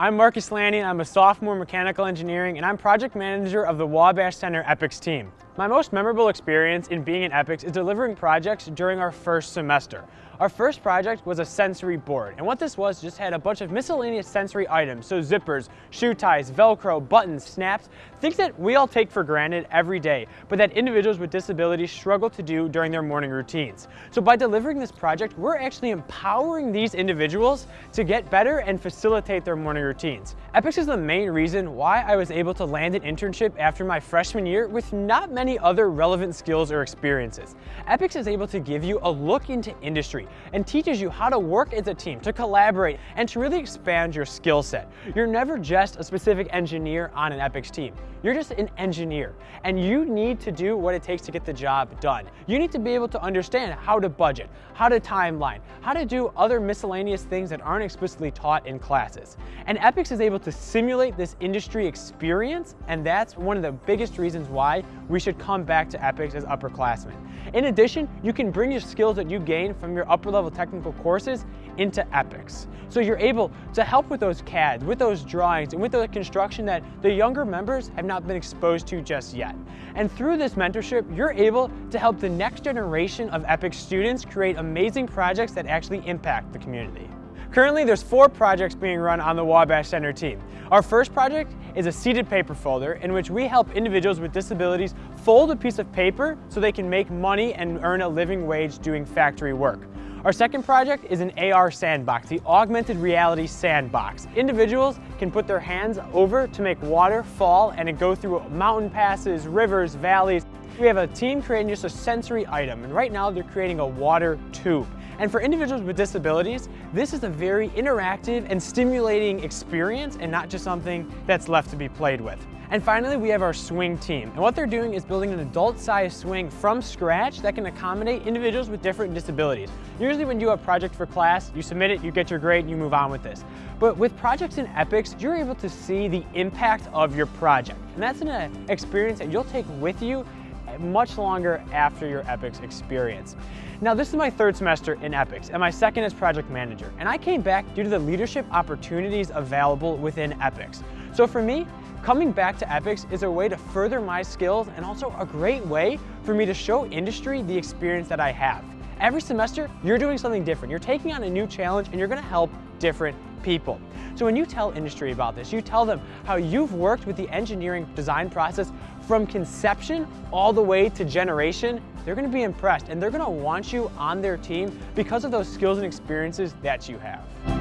I'm Marcus Lanning. I'm a sophomore mechanical engineering and I'm project manager of the Wabash Center EPICS team. My most memorable experience in being in EPICS is delivering projects during our first semester. Our first project was a sensory board, and what this was just had a bunch of miscellaneous sensory items, so zippers, shoe ties, Velcro, buttons, snaps, things that we all take for granted every day, but that individuals with disabilities struggle to do during their morning routines. So by delivering this project, we're actually empowering these individuals to get better and facilitate their morning routines. EPICS is the main reason why I was able to land an internship after my freshman year with not many other relevant skills or experiences. EPICS is able to give you a look into industry and teaches you how to work as a team, to collaborate, and to really expand your skill set. You're never just a specific engineer on an EPICS team. You're just an engineer, and you need to do what it takes to get the job done. You need to be able to understand how to budget, how to timeline, how to do other miscellaneous things that aren't explicitly taught in classes. And EPICS is able to simulate this industry experience, and that's one of the biggest reasons why we should come back to EPICS as upperclassmen. In addition, you can bring your skills that you gain from your upper level technical courses into EPICS. So you're able to help with those CADs, with those drawings, and with the construction that the younger members have not been exposed to just yet. And through this mentorship, you're able to help the next generation of EPICS students create amazing projects that actually impact the community. Currently, there's four projects being run on the Wabash Center team. Our first project is a seated paper folder in which we help individuals with disabilities fold a piece of paper so they can make money and earn a living wage doing factory work. Our second project is an AR sandbox, the augmented reality sandbox. Individuals can put their hands over to make water fall and it go through mountain passes, rivers, valleys. We have a team creating just a sensory item and right now they're creating a water tube. And for individuals with disabilities, this is a very interactive and stimulating experience and not just something that's left to be played with. And finally, we have our swing team. And what they're doing is building an adult-sized swing from scratch that can accommodate individuals with different disabilities. Usually when you do a project for class, you submit it, you get your grade, and you move on with this. But with projects in EPICS, you're able to see the impact of your project. And that's an uh, experience that you'll take with you much longer after your EPICS experience. Now this is my third semester in EPICS and my second as project manager. And I came back due to the leadership opportunities available within EPICS. So for me, coming back to EPICS is a way to further my skills and also a great way for me to show industry the experience that I have. Every semester, you're doing something different. You're taking on a new challenge and you're gonna help different people. So when you tell industry about this, you tell them how you've worked with the engineering design process from conception all the way to generation, they're gonna be impressed and they're gonna want you on their team because of those skills and experiences that you have.